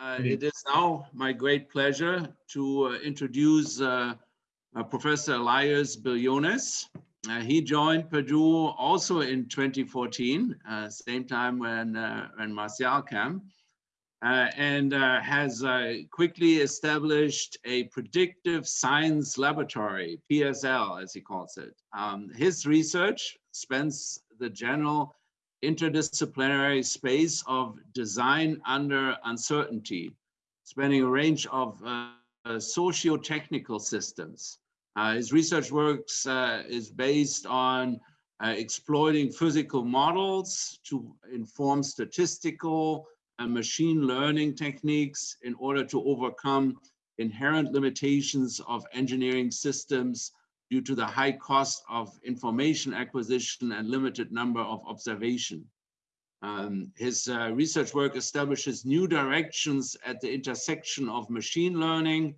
Uh, it is now my great pleasure to uh, introduce uh, uh Professor Elias Bilionis. Uh, he joined Purdue also in 2014, uh, same time when, when Martial came, and has quickly established a predictive science laboratory, PSL as he calls it. Um, his research spans the general interdisciplinary space of design under uncertainty, spanning a range of uh, socio-technical systems. Uh, his research works uh, is based on uh, exploiting physical models to inform statistical and machine learning techniques in order to overcome inherent limitations of engineering systems due to the high cost of information acquisition and limited number of observation. Um, his uh, research work establishes new directions at the intersection of machine learning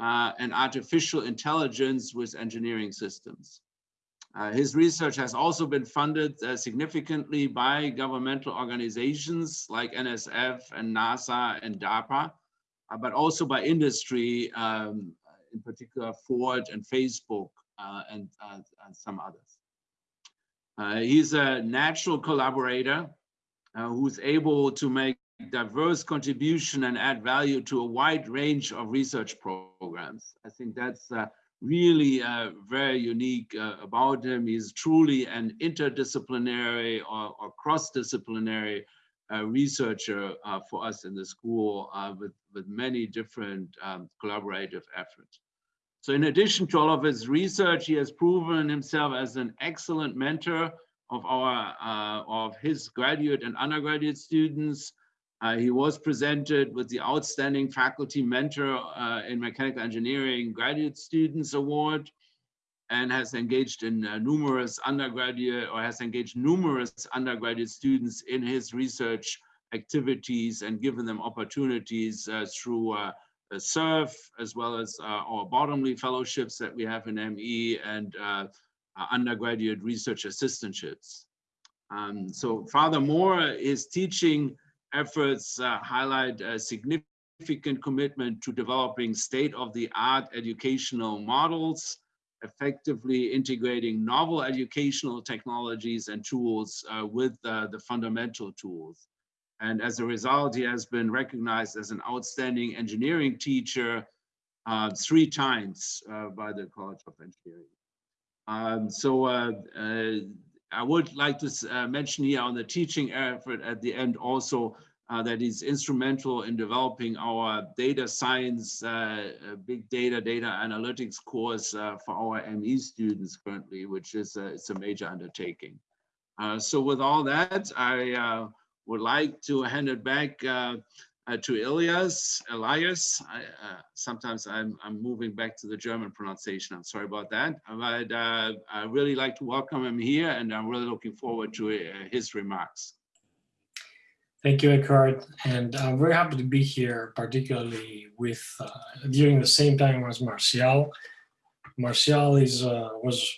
uh, and artificial intelligence with engineering systems. Uh, his research has also been funded uh, significantly by governmental organizations like NSF and NASA and DARPA, uh, but also by industry, um, in particular Ford and Facebook and, uh, and, some others. Uh, he's a natural collaborator who's able to make diverse contribution and add value to a wide range of research programs. I think that's uh, really uh, very unique uh, about him. He's truly an interdisciplinary or, or cross-disciplinary researcher for us in the school with, with many different um, collaborative efforts. So in addition to all of his research, he has proven himself as an excellent mentor of our uh, of his graduate and undergraduate students. Uh, he was presented with the Outstanding Faculty Mentor uh, in Mechanical Engineering Graduate Students Award and has engaged in uh, numerous undergraduate or has engaged numerous undergraduate students in his research activities and given them opportunities uh, through SURF, as well as uh, our bottomly fellowships that we have in ME and uh, undergraduate research assistantships. Um, so furthermore, his teaching efforts uh, highlight a significant commitment to developing state-of-the-art educational models, effectively integrating novel educational technologies and tools uh, with uh, the fundamental tools. And as a result, he has been recognized as an outstanding engineering teacher uh, three times uh, by the College of Engineering. Um, so uh, uh I would like to uh, mention here on the teaching effort at the end also uh, that he's instrumental in developing our data science, big data, data analytics course for our ME students currently, which is a, it's a major undertaking. so with all that, I would like to hand it back uh, uh, to Elias. Elias, I, uh, sometimes I'm, I'm moving back to the German pronunciation. I'm sorry about that. But uh, I really like to welcome him here and I'm really looking forward to uh, his remarks. Thank you, Eckhard. And I'm very happy to be here, particularly with uh, during the same time as Martial. Martial is was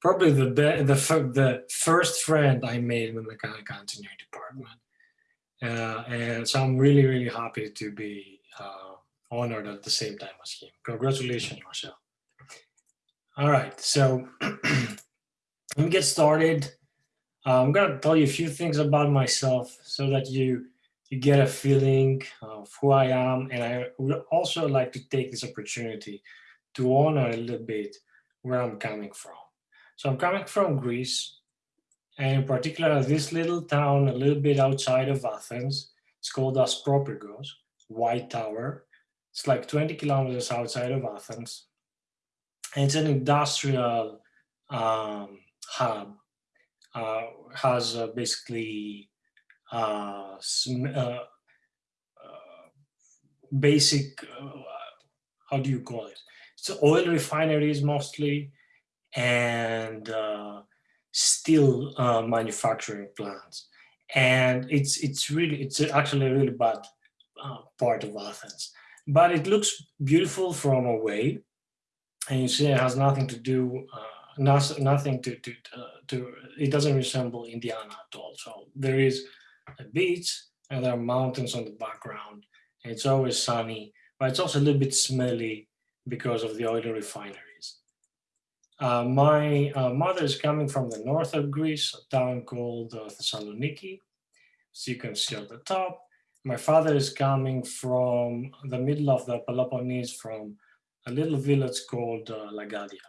probably the the the first friend I made in the mechanical engineering department. Uh, and so I'm really, really happy to be uh, honored at the same time as him. Congratulations, Marcel. All right, so let me get started. Uh, I'm gonna tell you a few things about myself so that you you get a feeling of who I am. And I would also like to take this opportunity to honor a little bit where I'm coming from. So I'm coming from Greece and in particular this little town a little bit outside of Athens. It's called Aspropyrgos, White Tower. It's like 20 kilometers outside of Athens. And it's an industrial um, hub. Uh, has uh, basically uh, uh, uh, basic, uh, how do you call it? It's oil refineries mostly, and steel uh, manufacturing plants. And it's, it's really, it's actually a really bad uh, part of Athens. But it looks beautiful from away. And you see it has nothing to do, uh, nothing to, to, uh, to, it doesn't resemble Indiana at all. So there is a beach and there are mountains on the background and it's always sunny, but it's also a little bit smelly because of the oil refineries. Uh, my uh, mother is coming from the north of Greece, a town called uh, Thessaloniki. So you can see at the top. My father is coming from the middle of the Peloponnese from a little village called uh, Lagadia.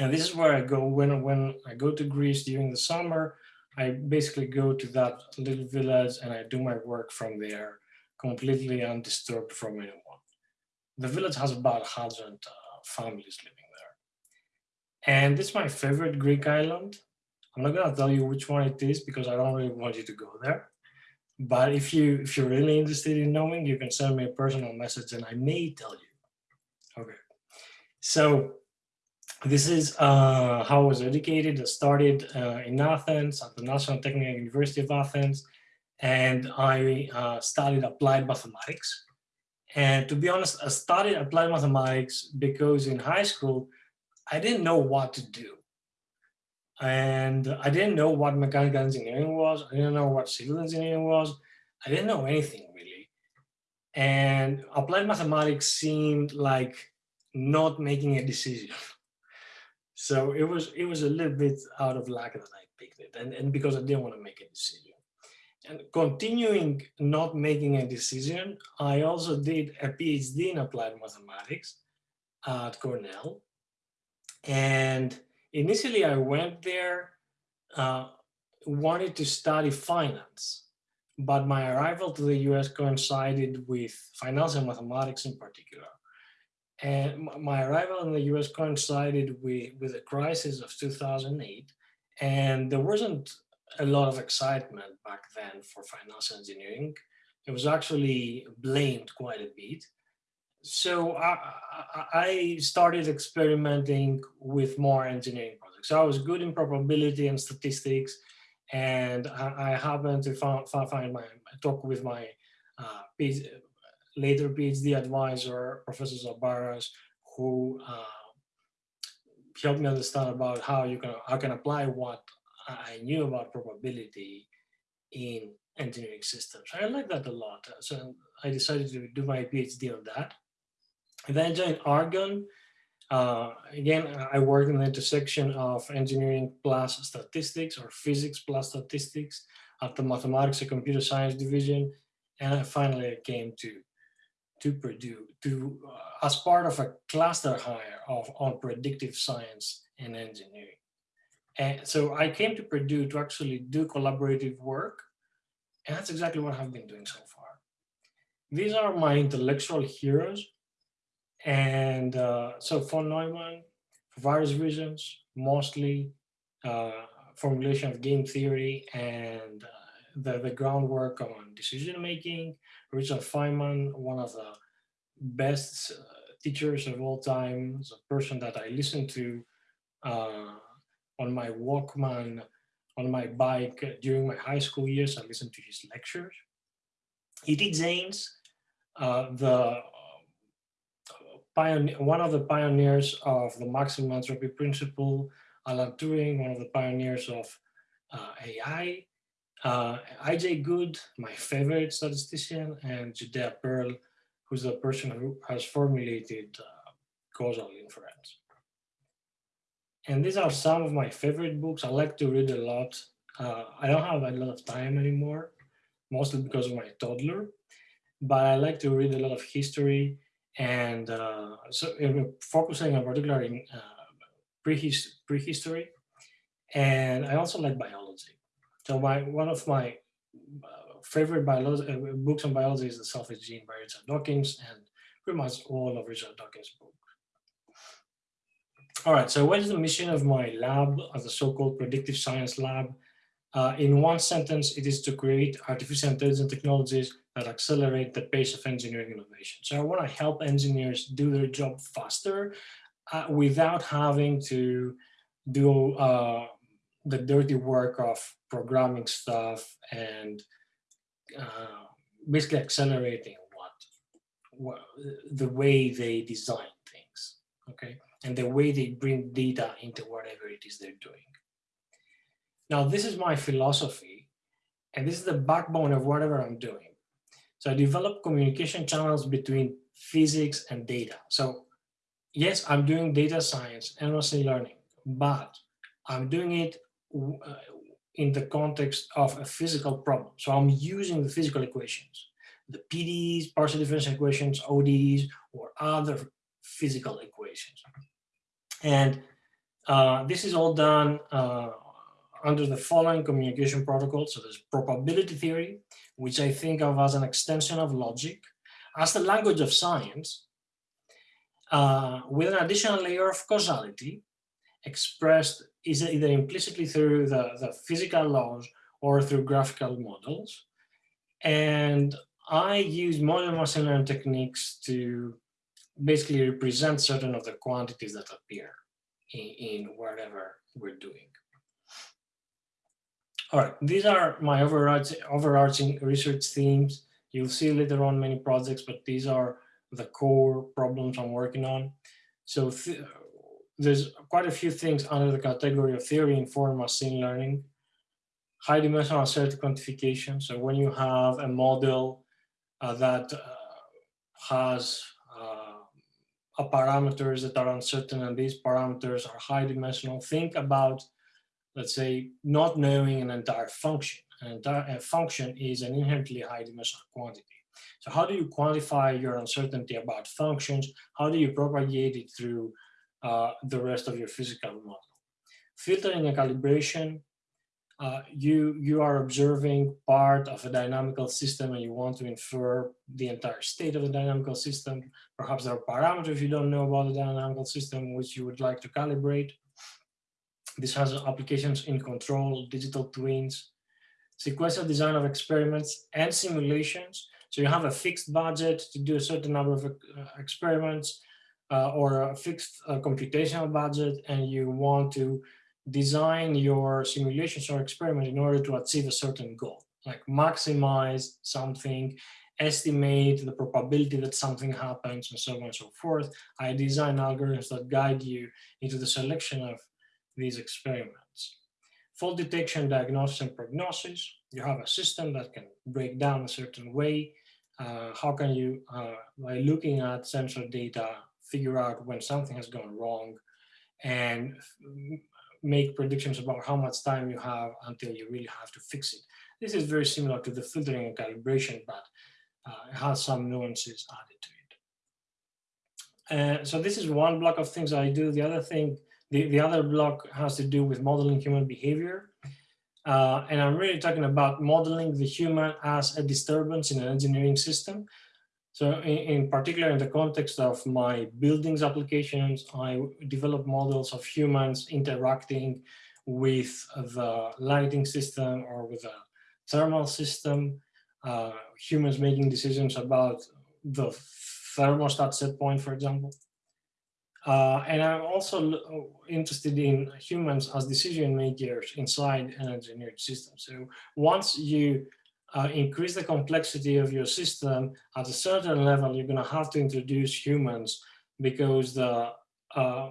And this is where I go when, when I go to Greece during the summer. I basically go to that little village and I do my work from there, completely undisturbed from anyone. The village has about 100 uh, families living and this is my favorite Greek island. I'm not gonna tell you which one it is because I don't really want you to go there. But if you if you're really interested in knowing, you can send me a personal message and I may tell you. Okay. So this is uh, how I was educated. I started uh, in Athens at the National Technical University of Athens, and I uh, studied applied mathematics. And to be honest, I studied applied mathematics because in high school, I didn't know what to do. And I didn't know what mechanical engineering was. I didn't know what civil engineering was. I didn't know anything really. And applied mathematics seemed like not making a decision. So it was it was a little bit out of luck that I picked it, and, and because I didn't want to make a decision. And continuing not making a decision, I also did a PhD in applied mathematics at Cornell. And initially I went there, uh, wanted to study finance, but my arrival to the US coincided with finance and mathematics in particular. And my arrival in the US coincided with, with the crisis of 2008. And there wasn't a lot of excitement back then for financial engineering. It was actually blamed quite a bit so I, I, started experimenting with more engineering projects. So I was good in probability and statistics, and I, I happened to find, find my talk with my uh, PhD, later PhD advisor, Professor Zabaras, who uh, helped me understand about how you can I can apply what I knew about probability in engineering systems. I like that a lot. So I decided to do my PhD on that. Then I joined Argonne. Uh, again, I work in the intersection of engineering plus statistics or physics plus statistics at the mathematics and computer science division. And finally I finally came to, to Purdue to, uh, as part of a cluster hire of, on predictive science and engineering. And so I came to Purdue to actually do collaborative work. And that's exactly what I've been doing so far. These are my intellectual heroes and uh, so von Neumann, for various reasons, mostly uh, formulation of game theory and uh, the, the groundwork on decision making. Richard Feynman, one of the best uh, teachers of all time, is a person that I listen to uh, on my Walkman, on my bike during my high school years. I listened to his lectures. E.T. Jaynes, uh, the pioneer, one of the pioneers of the maximum entropy principle, Alan Turing, one of the pioneers of uh, AI, uh, IJ Good, my favorite statistician, and Judea Pearl, who's the person who has formulated uh, causal inference. And these are some of my favorite books. I like to read a lot. Uh, I don't have a lot of time anymore, mostly because of my toddler, but I like to read a lot of history and uh, so focusing on particular in uh, prehist prehistory, and I also like biology. So my one of my uh, favorite biology uh, books on biology is The Selfish Gene by Richard Dawkins, and pretty much all of Richard Dawkins' books. All right, so what is the mission of my lab a so-called predictive science lab? Uh, in one sentence, it is to create artificial intelligence technologies that accelerate the pace of engineering innovation. So I want to help engineers do their job faster uh, without having to do uh, the dirty work of programming stuff and uh, basically accelerating what, what the way they design things, okay? And the way they bring data into whatever it is they're doing. Now, this is my philosophy, and this is the backbone of whatever I'm doing. So I developed communication channels between physics and data. So yes, I'm doing data science and machine learning, but I'm doing it uh, in the context of a physical problem. So I'm using the physical equations, the PDEs, partial differential equations, ODEs, or other physical equations. And uh, this is all done uh, under the following communication protocols. So there's probability theory, which I think of as an extension of logic, as the language of science, uh, with an additional layer of causality expressed is either implicitly through the, the physical laws or through graphical models. And I use modern machine learning techniques to basically represent certain of the quantities that appear in, in whatever we're doing. All right, these are my overarching, research themes. You'll see later on many projects, but these are the core problems I'm working on. So th there's quite a few things under the category of theory-informed machine learning. High dimensional uncertainty quantification. So when you have a model uh, that uh, has uh, parameters that are uncertain and these parameters are high dimensional, think about, let's say, not knowing an entire function. An entire function is an inherently high dimensional quantity. So how do you quantify your uncertainty about functions? How do you propagate it through uh, the rest of your physical model. Filtering and calibration, uh, you, you are observing part of a dynamical system and you want to infer the entire state of the dynamical system. Perhaps there are parameters you don't know about the dynamical system which you would like to calibrate. This has applications in control, digital twins, sequential design of experiments and simulations. So you have a fixed budget to do a certain number of uh, experiments uh, or a fixed uh, computational budget and you want to design your simulations or experiment in order to achieve a certain goal, like maximize something, estimate the probability that something happens and so on and so forth. I design algorithms that guide you into the selection of these experiments. Fault detection, diagnosis, and prognosis. You have a system that can break down a certain way. Uh, how can you, uh, by looking at sensor data, figure out when something has gone wrong and make predictions about how much time you have until you really have to fix it. This is very similar to the filtering and calibration, but uh, it has some nuances added to it. Uh, so this is one block of things I do. The other thing, the, the other block has to do with modeling human behavior. Uh, and I'm really talking about modeling the human as a disturbance in an engineering system. So in, in, particular, in the context of my buildings applications, I develop models of humans interacting with the lighting system or with a thermal system, uh, humans making decisions about the thermostat set point, for example. Uh, and I'm also interested in humans as decision makers inside an engineered system. So once you uh, increase the complexity of your system, at a certain level, you're going to have to introduce humans because the uh,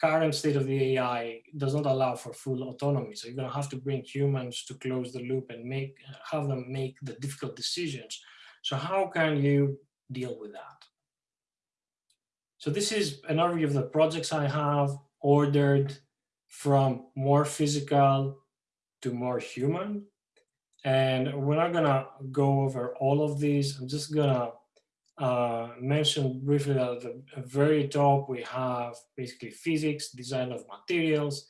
current state of the AI does not allow for full autonomy. So you're going to have to bring humans to close the loop and make have them make the difficult decisions. So how can you deal with that? So this is an overview of the projects I have ordered from more physical to more human. And we're not gonna go over all of these. I'm just gonna uh, mention briefly that at the very top we have basically physics, design of materials.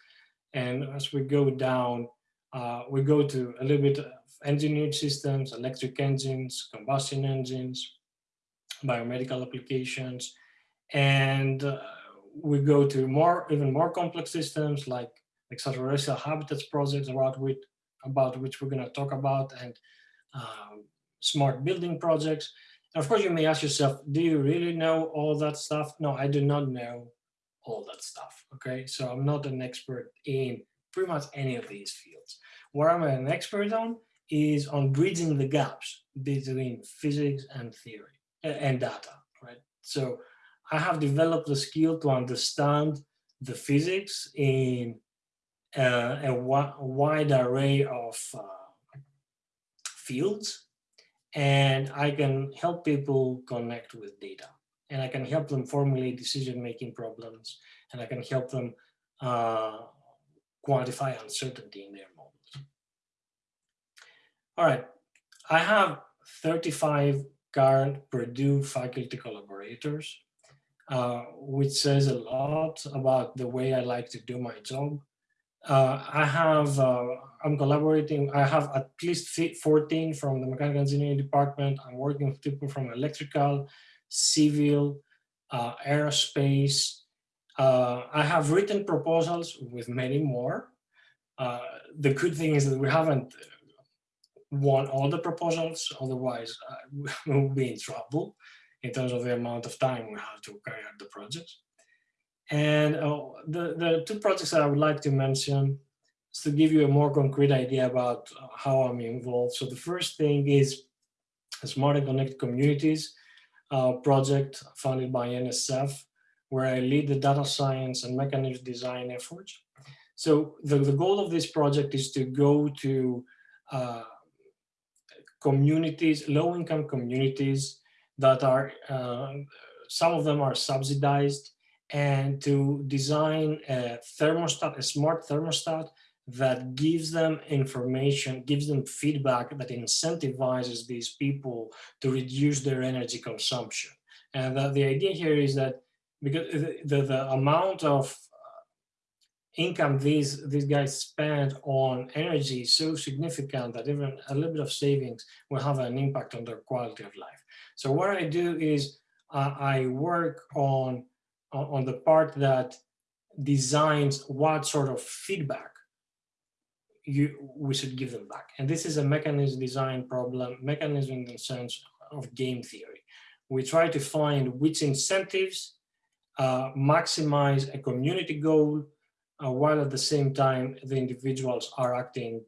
And as we go down, uh, we go to a little bit of engineered systems, electric engines, combustion engines, biomedical applications. And uh, we go to more, even more complex systems like extraterrestrial habitats projects about which, about which we're going to talk about and um, smart building projects. And of course, you may ask yourself, do you really know all that stuff? No, I do not know all that stuff. Okay, so I'm not an expert in pretty much any of these fields. What I'm an expert on is on bridging the gaps between physics and theory and data, right? So I have developed the skill to understand the physics in uh, a, wide array of uh, fields and I can help people connect with data and I can help them formulate decision-making problems and I can help them uh, quantify uncertainty in their models. All right, I have 35 current Purdue faculty collaborators, uh, which says a lot about the way I like to do my job. Uh, I have, uh, I'm collaborating, I have at least 14 from the mechanical engineering department. I'm working with people from electrical, civil, uh, aerospace. Uh, I have written proposals with many more. The good thing is that we haven't won all the proposals, otherwise uh, we'll be in trouble in terms of the amount of time we have to carry out the projects. And uh, the, the two projects that I would like to mention is to give you a more concrete idea about how I'm involved. So the first thing is Smart and Connect Communities uh, project funded by NSF, where I lead the data science and mechanism design efforts. So the, the goal of this project is to go to uh, communities, low-income communities that are, uh, some of them are subsidized, and to design a thermostat, a smart thermostat that gives them information, gives them feedback that incentivizes these people to reduce their energy consumption. And the, the idea here is that because the, the, the amount of uh, income these these guys spend on energy is so significant that even a little bit of savings will have an impact on their quality of life. So what I do is uh, I work on on the part that designs what sort of feedback you we should give them back. And this is a mechanism design problem, mechanism in the sense of game theory. We try to find which incentives uh, maximize a community goal, uh, while at the same time the individuals are acting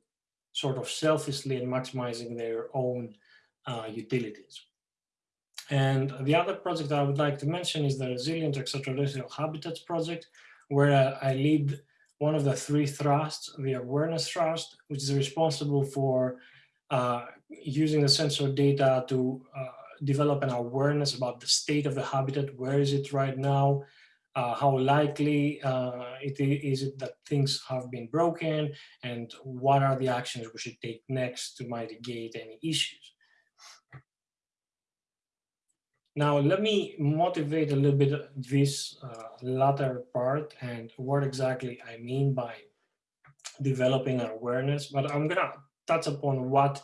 sort of selfishly and maximizing their own uh, utilities. And the other project I would like to mention is the Resilient Extraterrestrial Habitats project, where I lead one of the three thrusts, the awareness thrust, which is responsible for uh, using the sensor data to uh, develop an awareness about the state of the habitat, where is it right now, uh, how likely uh, it is it that things have been broken, and what are the actions we should take next to mitigate any issues. Now, let me motivate a little bit this uh, latter part and what exactly I mean by developing awareness, but I'm gonna touch upon what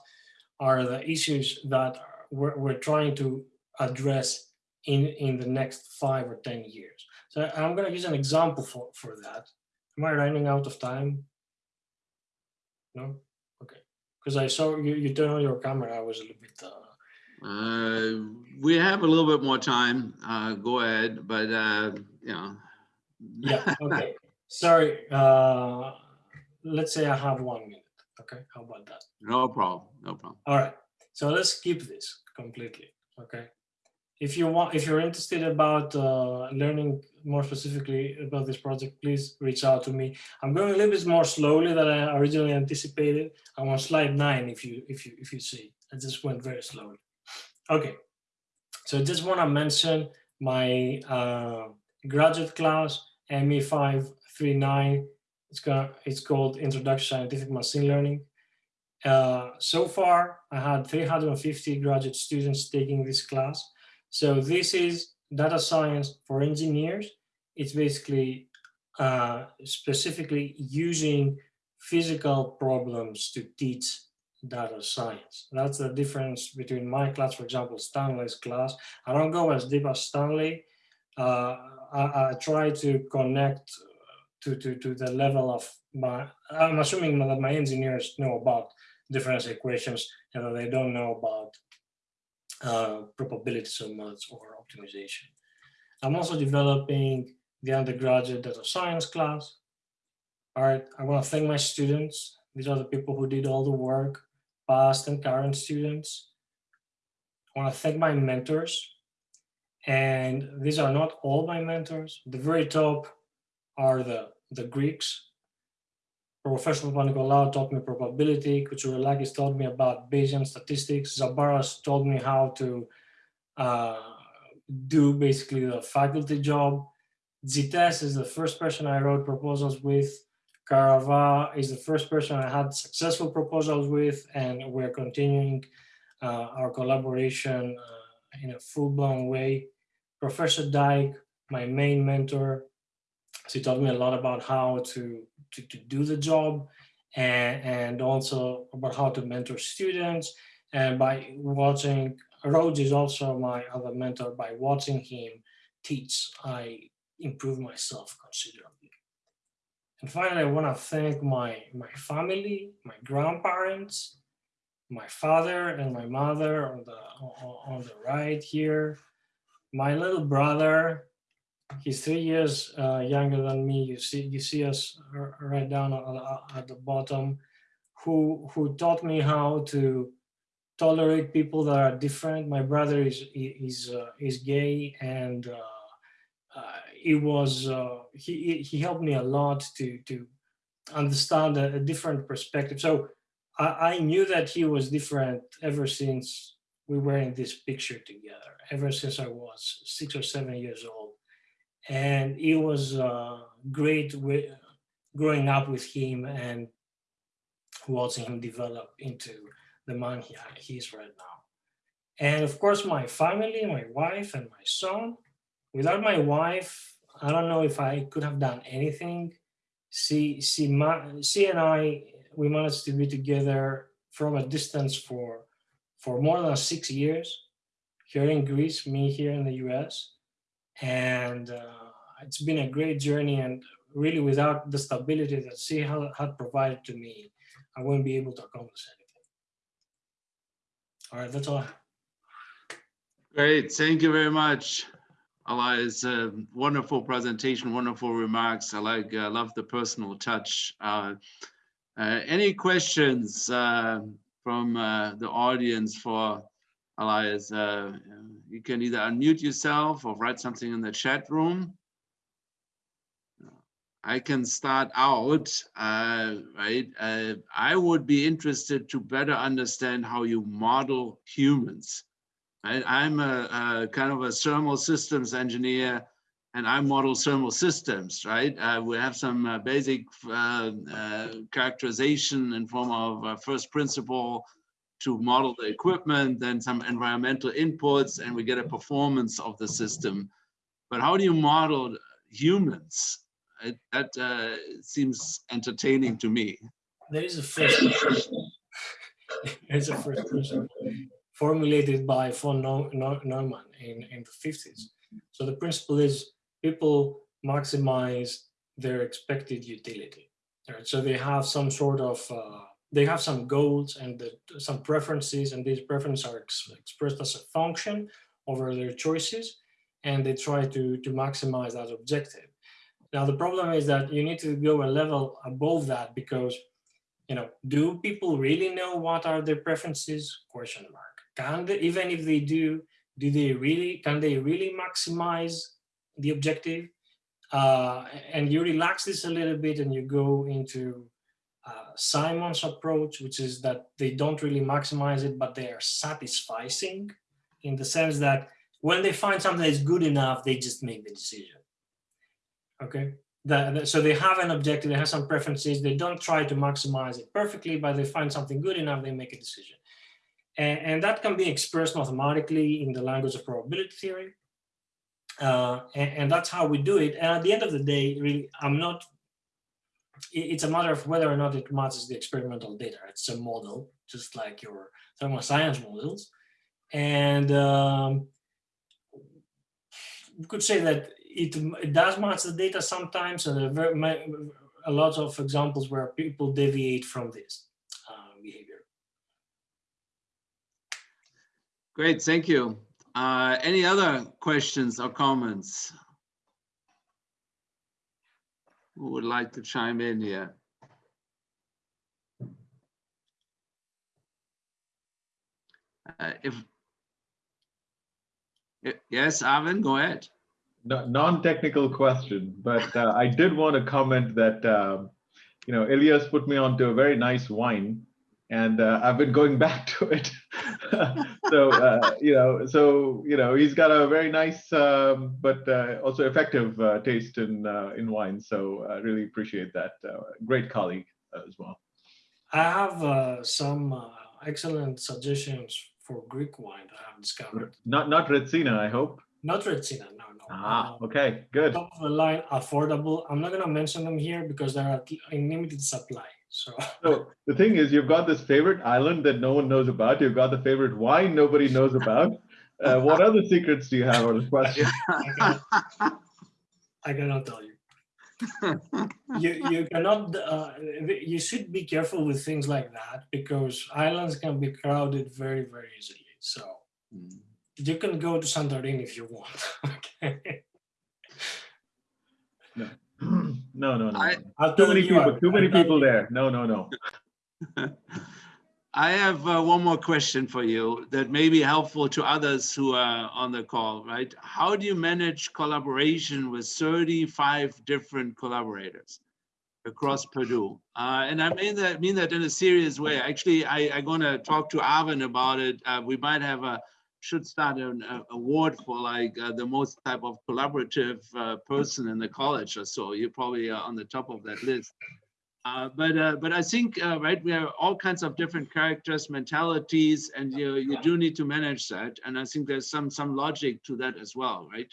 are the issues that we're, we're trying to address in, in the next five or 10 years. So I'm gonna use an example for, for that. Am I running out of time? No? Okay. Because I saw you, you turn on your camera, I was a little bit uh, uh, we have a little bit more time. Uh, go ahead, but uh, you know. yeah. Okay. Sorry. Uh, let's say I have one minute. Okay. How about that? No problem. No problem. All right. So let's skip this completely. Okay. If you want, if you're interested about uh, learning more specifically about this project, please reach out to me. I'm going a little bit more slowly than I originally anticipated. I'm on slide nine. If you if you if you see, I just went very slowly. Okay, so I just want to mention my uh, graduate class, ME539. It's, it's called Introduction to Scientific Machine Learning. Uh, so far, I had 350 graduate students taking this class. So this is data science for engineers. It's basically uh, specifically using physical problems to teach data science. That's the difference between my class, for example, Stanley's class. I don't go as deep as Stanley. Uh, I, I, try to connect to, to, to the level of my, I'm assuming that my engineers know about differential equations and that they don't know about uh, probability so much or optimization. I'm also developing the undergraduate data science class. All right, I want to thank my students. These are the people who did all the work past and current students. I want to thank my mentors. And these are not all my mentors. the very top are the, the Greeks, Professor Papanikolaou taught me probability. Koutsourelakis taught me about Bayesian statistics. Zabaras taught me how to uh, do basically the faculty job. Zites is the first person I wrote proposals with. Karava is the first person I had successful proposals with, and we're continuing uh, our collaboration uh, in a full-blown way. Professor Dyke, my main mentor, she taught me a lot about how to, to, to do the job and, and also about how to mentor students. And by watching, Rhoads is also my other mentor, by watching him teach, I improve myself considerably. And finally, I want to thank my, my family, my grandparents, my father and my mother on the, on the right here, my little brother, he's three years uh, younger than me. You see, you see us right down at the bottom, who who taught me how to tolerate people that are different. My brother is is uh, is gay, and uh, it was uh, he he helped me a lot to to understand a, a different perspective. So I, I, knew that he was different ever since we were in this picture together. Ever since I was six or seven years old, and it was uh, great with, growing up with him and watching him develop into the man he, he is right now. And of course, my family, my wife and my son, without my wife, I don't know if I could have done anything. She, she, she and I, we managed to be together from a distance for, for more than six years here in Greece, me here in the US. And uh, it's been a great journey and really without the stability that she had, had provided to me, I wouldn't be able to accomplish anything. All right, that's all. Great, thank you very much. Elias, a wonderful presentation, wonderful remarks. I like, I uh, love the personal touch. Uh, uh, any questions uh, from uh, the audience for Elias? You can either unmute yourself or write something in the chat room. I can start out, right? I would be interested to better understand how you model humans. Right? I'm a, a, kind of a thermal systems engineer and I model thermal systems, right? Uh, we have some uh, basic uh, uh, characterization in form of first principle to model the equipment, then some environmental inputs, and we get a performance of the system. But how do you model humans? It, that uh, seems entertaining to me. There is a first. There's a first person formulated by von Neumann in, in the 50s. So the principle is people maximize their expected utility. Right? So they have some sort of, uh, they have some goals and the, some preferences and these preferences are ex expressed as a function over their choices and they try to, to maximize that objective. Now, the problem is that you need to go a level above that because, you know, do people really know what are their preferences? Question mark. Can they, even if they do, do they really, can they really maximize the objective? Uh, and you relax this a little bit and you go into uh, Simon's approach, which is that they don't really maximize it, but they are satisficing in the sense that when they find something that is good enough, they just make the decision okay? The, the, so they have an objective, they have some preferences, they don't try to maximize it perfectly, but they find something good enough, they make a decision. And, and that can be expressed mathematically in the language of probability theory. Uh, and, and, that's how we do it. And at the end of the day, really, I'm not, it's a matter of whether or not it matches the experimental data. It's a model, just like your thermal science models. And um, we could say that it, it does match the data sometimes, and there are very, a lot of examples where people deviate from this uh, behavior. Great, thank you. Uh, any other questions or comments? Who would like to chime in here? Uh, if, yes, Arvin, go ahead non-technical question, but uh, I did want to comment that um, you know, Elias put me onto a very nice wine and uh, I've been going back to it. so, uh, you know, so, you know, he's got a very nice, um, but uh, also effective uh, taste in, uh, in wine. So I really appreciate that. Uh, great colleague as well. I have uh, some uh, excellent suggestions for Greek wine that I have discovered. Not, not Retsina, I hope. Not Retsina, no, no. Ah, Um, okay, good. top of the line, affordable. I'm not gonna mention them here because they're in limited supply. So So the thing is, you've got this favorite island that no one knows about. You've got the favorite wine nobody knows about. Uh, what other secrets do you have? Or the question? I cannot tell you. You you cannot. Uh, you should be careful with things like that because islands can be crowded very very easily. So Mm. you can go to Santorini if you want. okay. no, no, no. No. I'll Too many people. I- Too many people there. No, no, no. I have uh, one more question for you that may be helpful to others who are on the call, right? How do you manage collaboration with 35 different collaborators across Purdue? Uh, and I mean that mean that in a serious way. Actually, I, I'm going to talk to Arvin about it. Uh, we might have a should start an a, award for like uh, the most type of collaborative uh, person in the college or so. You're probably uh, on the top of that list. Uh, but uh, but I think uh, right we have all kinds of different characters, mentalities, and you you do need to manage that. And I think there's some some logic to that as well, right?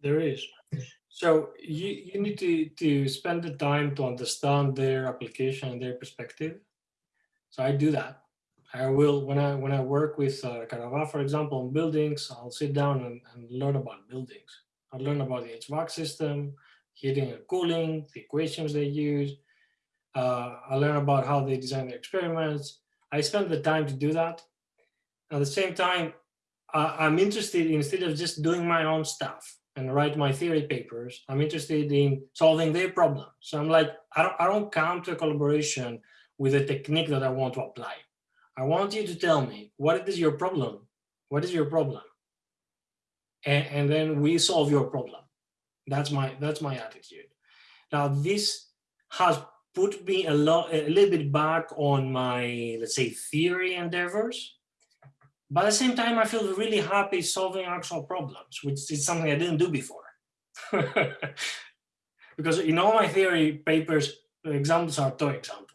There is. So you, you need to, to spend the time to understand their application and their perspective. So I do that. I will, when I when I work with uh, for example, on buildings, I'll sit down and, and learn about buildings. I'll learn about the HVAC system, heating and cooling, the equations they use. Uh, I learn about how they design their experiments. I spend the time to do that. At the same time, I- I'm interested instead of just doing my own stuff and write my theory papers. I'm interested in solving their problem. So I'm like, I don't, I don't come to a collaboration with a technique that I want to apply. I want you to tell me what is your problem? What is your problem? And, and then we solve your problem. That's my that's my attitude. Now this has put me a lot a little bit back on my let's say theory endeavors but at the same time, I feel really happy solving actual problems, which is something I didn't do before. because in all my theory papers, the examples are toy examples.